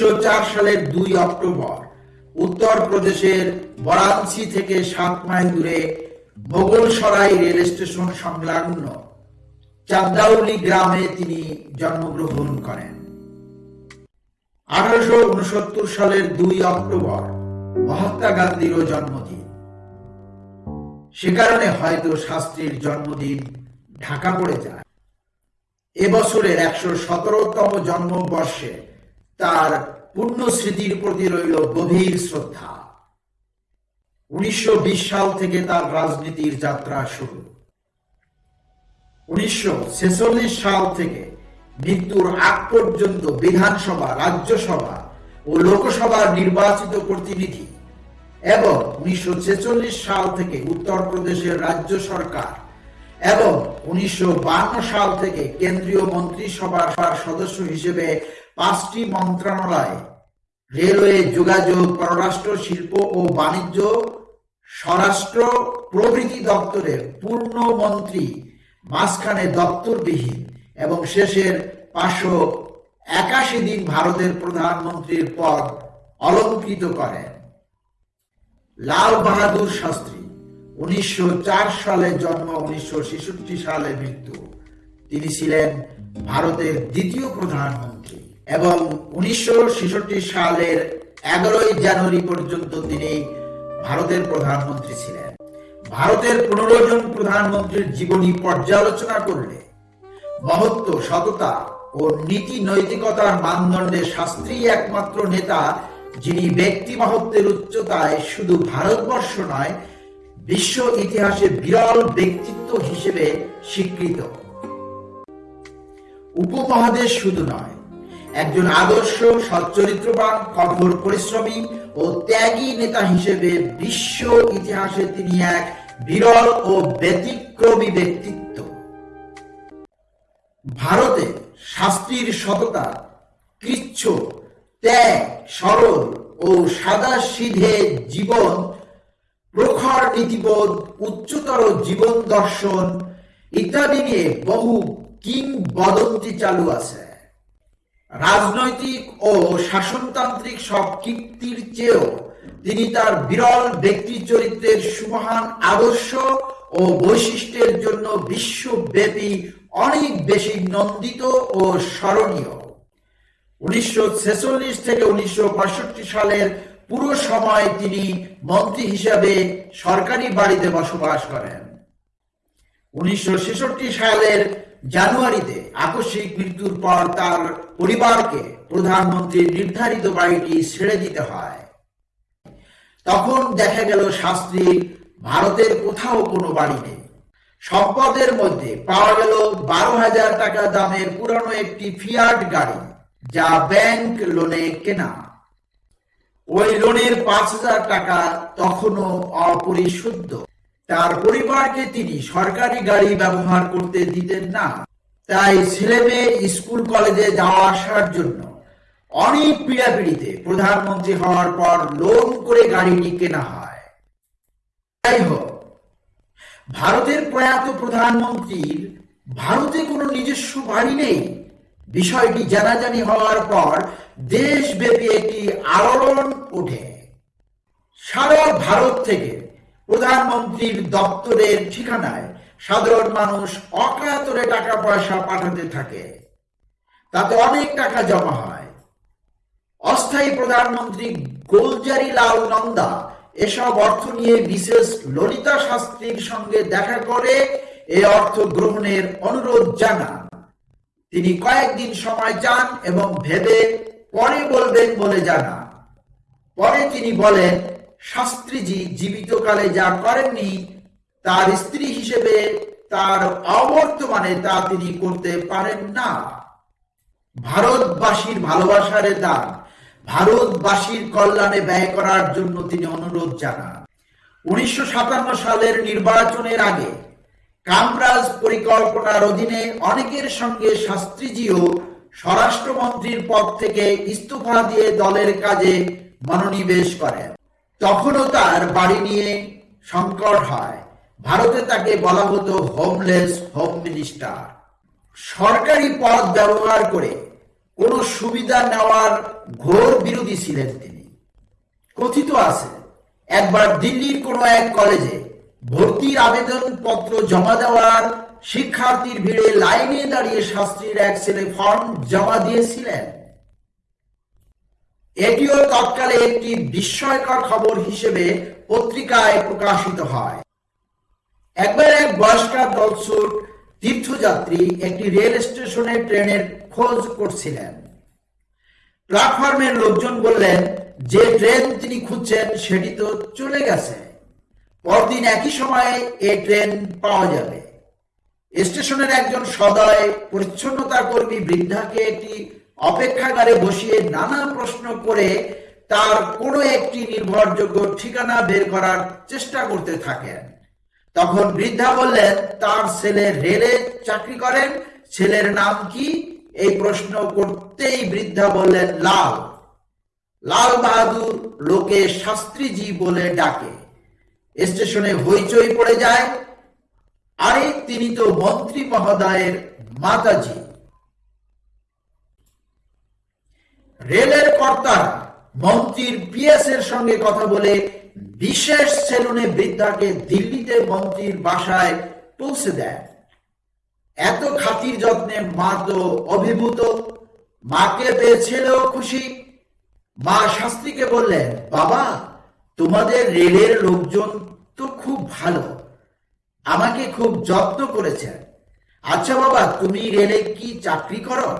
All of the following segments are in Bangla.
উনিশশো সালের দুই অক্টোবর, উত্তরপ্রদেশের থেকে সাত মাইল দূরে রেল স্টেশন সংলগ্ন চান্দাউলি গ্রামে তিনি জন্মগ্রহণ করেন। আঠারোশো উনসত্তর সালের দুই অক্টোবর মহাত্মা গান্ধীরও জন্মদিন। সে কারণে হয়তো শাস্ত্রীর জন্মদিন ঢাকা পড়ে যায়। এবছরের একশো সতেরোতম জন্মবর্ষে তার পূর্ণ স্মৃতির প্রতি রইল গভীর শ্রদ্ধা। উনিশশো সাল থেকে তার রাজনীতির যাত্রা শুরু। উনিশশো সাল থেকে মৃত্যুর আগ পর্যন্ত বিধানসভা, রাজ্যসভা ও লোকসভার নির্বাচিত প্রতিনিধি এবং উনিশশো ছেচল্লিশ সাল থেকে উত্তরপ্রদেশের রাজ্য সরকার এবং উনিশশো সাল থেকে কেন্দ্রীয় মন্ত্রিসভার সদস্য হিসেবে পাঁচটি মন্ত্রণালয়, রেলওয়ে যোগাযোগ, পররাষ্ট্র, শিল্প ও বাণিজ্য, স্বরাষ্ট্র প্রভৃতি দপ্তরের পূর্ণ মন্ত্রী, মাঝখানে দপ্তরবিহীন এবং শেষের পাঁচশো একাশি দিন ভারতের প্রধানমন্ত্রীর পদ অলঙ্কৃত করেন। লাল বাহাদুর শাস্ত্রী, উনিশশো সালে জন্ম, উনিশশো সালে মৃত্যু। তিনি ছিলেন ভারতের দ্বিতীয় প্রধানমন্ত্রী। এবং উনিশশো সালের এগারোই জানুয়ারি পর্যন্ত তিনি ভারতের প্রধানমন্ত্রী ছিলেন। ভারতের পনেরো জন প্রধানমন্ত্রীর জীবনী পর্যালোচনা করলে মহত্ব, সততা ও নীতি নৈতিকতার মানদণ্ডে শাস্ত্রী একমাত্র নেতা, যিনি ব্যক্তি মহত্বের উচ্চতায় শুধু ভারতবর্ষ নয়, বিশ্ব ইতিহাসে বিরল ব্যক্তিত্ব হিসেবে স্বীকৃত। উপমহাদেশ শুধু নয় একজন আদর্শ, সচ্চরিত্রবান, কঠোর পরিশ্রমী ও ত্যাগী নেতা হিসেবে বিশ্ব ইতিহাসে তিনি এক বিরল ও ব্যতিক্রমী ব্যক্তিত্ব। ভারতে শাস্ত্রীর সততা, কৃচ্ছ, ত্যাগ সরল ও সাদা সিধে জীবন, প্রখর নীতিবোধ, উচ্চতর জীবন দর্শন ইত্যাদি নিয়ে বহু কিংবদন্তি চালু আছে। রাজনৈতিক ও শাসনতান্ত্রিক সব কীর্তির চেয়েও তিনি তার বিরল ব্যক্তি চরিত্রের সুমহান আদর্শ ও বৈশিষ্ট্যের জন্য বিশ্বব্যাপী অনেক বেশি নন্দিত ও স্মরণীয়। উনিশশো ছেচল্লিশ থেকে উনিশশো সালের পুরো সময় তিনি মন্ত্রী হিসাবে সরকারি বাড়িতে বসবাস করেন। উনিশশো ছেষট্টি সালের জানুয়ারিতে আকস্মিক মৃত্যুর পর তার পরিবারকে প্রধানমন্ত্রীর নির্ধারিত বাড়িটি ছেড়ে দিতে হয়। তখন দেখা গেল শাস্ত্রী ভারতের কোথাও কোনো বাড়ি নেই। সম্পদের মধ্যে পাওয়া গেল বারো হাজার টাকা দামের পুরানো একটি ফিয়ার্ড গাড়ি, যা ব্যাংক লোনে কেনা। ওই লোনের পাঁচ হাজার টাকা তখনও অপরিশুদ্ধ তার পরিবারকে তিনি সরকারি গাড়ি ব্যবহার করতে দিতেন না। তাই ছেলে মেয়ে স্কুল কলেজে যাওয়া আসার জন্য অনেক পীড়াপিড়িতে প্রধানমন্ত্রী হওয়ার পর লোন করে গাড়িটি কেনা হয়। যাই হোক, ভারতের প্রয়াত প্রধানমন্ত্রীর ভারতে কোনো নিজস্ব বাড়ি নেই। বিষয়টি জানাজানি হওয়ার পর দেশব্যাপী একটি আলোড়ন ওঠে। সারা ভারত থেকে প্রধানমন্ত্রীর দপ্তরের ঠিকানায় সাধারণ মানুষ অকাতরে টাকা পয়সা পাঠাতে থাকে। তাতে অনেক টাকা জমা হয়। অস্থায়ী প্রধানমন্ত্রী গোলজারি লাল নন্দা এসব অর্থ নিয়ে বিশেষ ললিতা শাস্ত্রীর সঙ্গে দেখা করে এ অর্থ গ্রহণের অনুরোধ জানান। তিনি কয়েকদিন সময় চান এবং ভেবে পরে বলবেন বলে জানান। পরে তিনি বলেন শাস্ত্রীজি জীবিতকালে যা করেননি, তার স্ত্রী হিসেবে তার অবর্তমানে তা তিনি করতে পারেন না। ভারতবাসীর ভালোবাসার দান, ভারতবাসীর কল্যাণে ব্যয় করার জন্য তিনি অনুরোধ জানান। উনিশশো সাতান্ন সালের নির্বাচনের আগে কামরাজ পরিকল্পনার অধীনে অনেকের সঙ্গে শাস্ত্রীজিও স্বরাষ্ট্রমন্ত্রীর পদ থেকে ইস্তফা দিয়ে দলের কাজে মনোনিবেশ করেন। তখনও তার বাড়ি নিয়ে সংকট হয়। ভারতে তাকে বলা হতো হোমলেস হোম মিনিস্টার সরকারি পদ ব্যবহার করে কোনো সুবিধা নেওয়ার ঘোর বিরোধী ছিলেন তিনি। কথিত আছে, একবার দিল্লির কোনো এক কলেজে ভর্তির আবেদন পত্র জমা দেওয়ার শিক্ষার্থীর ভিড়ে লাইনে দাঁড়িয়ে শাস্ত্রীর এক ছেলে ফর্ম জমা দিয়েছিলেন। এটিও তৎকালে একটি বিস্ময়কর খবর হিসেবে পত্রিকায় প্রকাশিত হয়। একবার এক বয়স্কার দলছুট তীর্থযাত্রী একটি রেল স্টেশনে ট্রেনের খোঁজ করছিলেন। প্ল্যাটফর্মের লোকজন বললেন, যে ট্রেন তিনি খুঁজছেন সেটি তো চলে গেছে। পরদিন একই সময়ে এ ট্রেন পাওয়া যাবে। স্টেশনের একজন সদয় পরিচ্ছন্নতা কর্মী বৃদ্ধাকে একটি অপেক্ষাগারে বসিয়ে নানা প্রশ্ন করে তার কোনো একটি নির্ভরযোগ্য ঠিকানা বের করার চেষ্টা করতে থাকেন। তখন বৃদ্ধা বললেন, তার ছেলে রেলে চাকরি করেন, ছেলের নাম কি? এই প্রশ্ন করতেই বৃদ্ধা বললেন, লাল। লাল বাহাদুর লোকে শাস্ত্রীজি বলে ডাকে। স্টেশনে হইচই পড়ে যায়। আরে, তিনি তো মন্ত্রী মহোদয়ের মাতাজি। রেলের কর্তারা মন্ত্রীর পিএস এর সঙ্গে কথা বলে বিশেষ সেলুনে বৃদ্ধাকে দিল্লিতে মন্ত্রীর বাসায় পৌঁছে দেয়। এত খাতির যত্নে মা তো অভিভূত, মাকে পেয়েছিলেও খুশি। মা শাস্ত্রীকে বললেন, বাবা, তোমাদের রেলের লোকজন তো খুব ভালো, আমাকে খুব যত্ন করেছেন। আচ্ছা বাবা, তুমি রেলে কি চাকরি করো?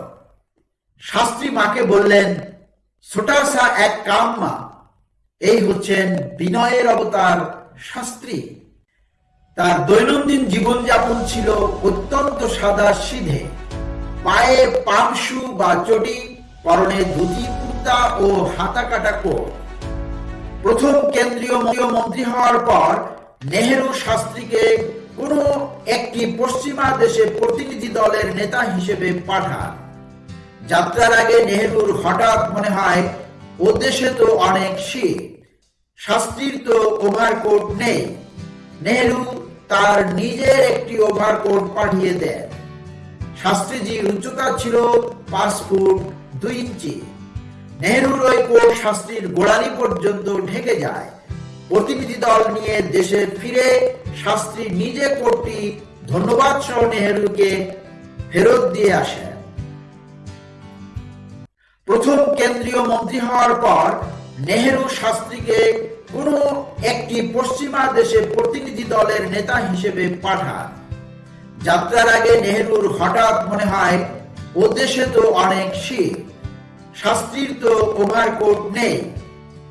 শাস্ত্রী মাকে বললেন ছোটাসা এক কাম মা এই হচ্ছেন বিনয়ের অবতার শাস্ত্রী। তার দৈনন্দিন জীবনযাপন ছিল অত্যন্ত সাদা সিধে। পায়ে পামশু বা চটি, পরনে ধুতি, কুর্তা ও হাতা কাটা। কোট প্রথম কেন্দ্রীয় মন্ত্রী হওয়ার পর নেহেরু শাস্ত্রীকে কোনো একটি পশ্চিমা দেশে প্রতিনিধি দলের নেতা হিসেবে পাঠান। যাত্রার আগে নেহেরুর হঠাৎ মনে হয়, ও দেশে তো অনেক শীত শাস্ত্রীর তো ওভারকোট নেই। নেহেরু তার নিজের একটি ওভারকোট পাঠিয়ে দেন। শাস্ত্রীজির উচ্চতা ছিল পাঁচ ফুট দুই ইঞ্চি। নেহরুর ওই কোট শাস্ত্রীর গোড়ালি পর্যন্ত ঢেকে যায়। প্রতিনিধি দল নিয়ে দেশে ফিরে শাস্ত্রী নিজে কোটটি ধন্যবাদ সহ নেহরুকে ফেরত দিয়ে আসেন। প্রথম কেন্দ্রীয় মন্ত্রী হওয়ার পর নেহেরু শাস্ত্রীকে কোন একটি পশ্চিমা দেশে প্রতিনিধি দলের নেতা হিসেবে পাঠান। যাত্রার আগে নেহেরুর হঠাৎ মনে হয়, ও দেশে তো অনেক শীত, শাস্ত্রীর তো ওভারকোট নেই।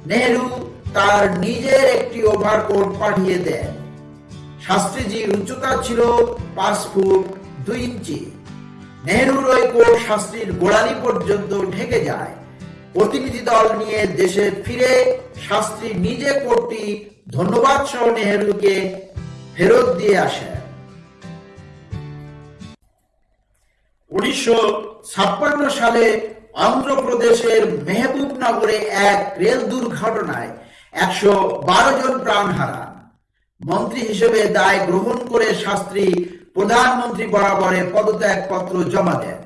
নেহেরু তার নিজের একটি ওভারকোট পাঠিয়ে দেন। শাস্ত্রীজির উচ্চতা ছিল পাঁচ ফুট দুই ইঞ্চি। নেহরুর কোট শাস্ত্রীর গোড়ালি পর্যন্ত ঢেকে যায়। প্রতিনিধি দল নিয়ে দেশে ফিরে শাস্ত্রী নিজে কোটটি ধন্যবাদ সহ নেহরুকে ফেরত দিয়ে উনিশশো সালে অন্ধ্রপ্রদেশের মেহবুবনগরে এক রেল দুর্ঘটনায় একশো বারো জন প্রাণ হারান মন্ত্রী হিসেবে দায় গ্রহণ করে শাস্ত্রী প্রধানমন্ত্রী বরাবরে পদত্যাগপত্র জমা দেন।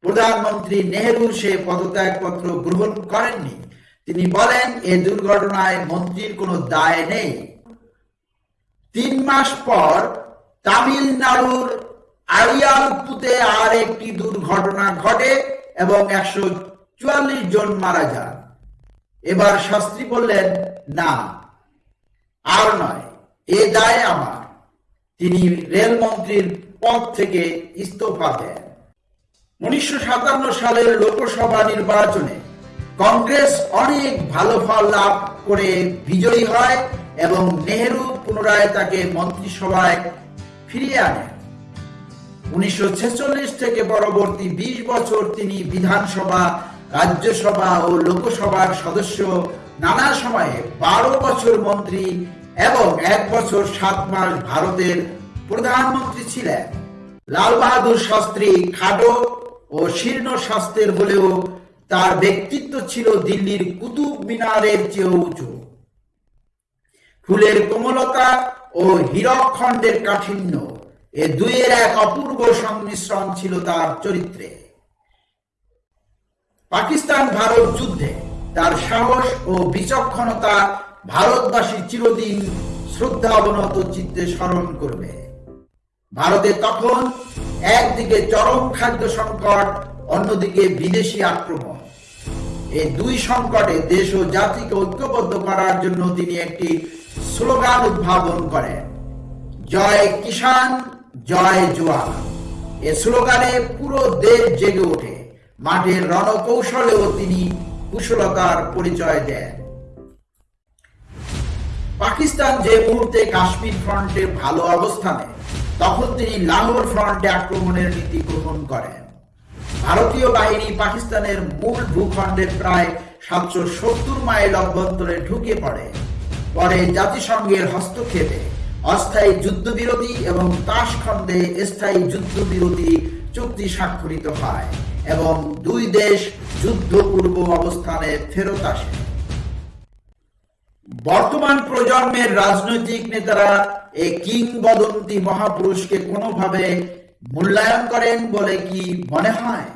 প্রধানমন্ত্রী নেহরু সে পদত্যাগপত্র গ্রহণ করেননি। তিনি বলেন, এ দুর্ঘটনায় মন্ত্রীর কোনো দায় নেই। তিন মাস পর তামিলনাড়ুর আড়িয়ালপুতে আর একটি দুর্ঘটনা ঘটে এবং একশো চুয়াল্লিশ জন মারা যান। এবার শাস্ত্রী বললেন, না, আর নয়, এ দায় আমার। তিনি রেলমন্ত্রীর পদ থেকে ইস্তফা দেন। উনিশশো সাতান্ন সালের লোকসভা নির্বাচনে কংগ্রেস অনেক ভালো ফল লাভ করে বিজয়ী হয় এবং নেহেরু পুনরায় তাকে মন্ত্রিসভায় ফিরিয়ে আনেন। উনিশশো থেকে পরবর্তী ২০ বছর তিনি বিধানসভা, রাজ্যসভা ও লোকসভার সদস্য। নানা সময়ে বারো বছর মন্ত্রী এবং এক বছর সাত মাস ভারতের প্রধানমন্ত্রী ছিলেন। লাল বাহাদুর শাস্ত্রী খাটো ও শীর্ণ স্বাস্থ্যের হলেও তার ব্যক্তিত্ব ছিল দিল্লির কুতুব মিনারের চেয়েও উঁচু। ফুলের কোমলতা ও হীরকখণ্ডের কাঠিন্য এ দুইয়ের এক অপূর্ব সংমিশ্রণ ছিল তার চরিত্রে। পাকিস্তান ভারত যুদ্ধে তার সাহস ও বিচক্ষণতা ভারতবাসী চিরদিন শ্রদ্ধা অবনত চিত্তে স্মরণ করবে। ভারতে তখন একদিকে চরম খাদ্য সংকট, অন্যদিকে বিদেশি আক্রমণ। এই দুই সংকটে দেশ ও জাতিকে ঐক্যবদ্ধ করার জন্য তিনি একটি স্লোগান উদ্ভাবন করেন, জয় কিষান জয় জোয়ান। এ স্লোগানে পুরো দেশ জেগে ওঠে। মাঠের রণকৌশলেও তিনি কুশলতার পরিচয় দেন। পাকিস্তান যে মুহূর্তে কাশ্মীর ফ্রন্টে ভালো অবস্থানে, তখন তিনি লাহোর ফ্রন্টে আক্রমণের নীতি গ্রহণ করেন। ভারতীয় বাহিনী পাকিস্তানের মূল ভূখণ্ডের প্রায় সাতশো সত্তর মাইল অভ্যন্তরে ঢুকে পড়ে। পরে জাতিসংঘের হস্তক্ষেপে অস্থায়ী যুদ্ধবিরতি এবং তাসখণ্ডে স্থায়ী যুদ্ধবিরতি চুক্তি স্বাক্ষরিত হয় এবং দুই দেশ যুদ্ধপূর্ব অবস্থানে ফেরত আসে। বর্তমান প্রজন্মের রাজনৈতিক নেতারা এই কিংবদন্তি মহাপুরুষকে কোনোভাবে মূল্যায়ন করেন বলে কি মনে হয়?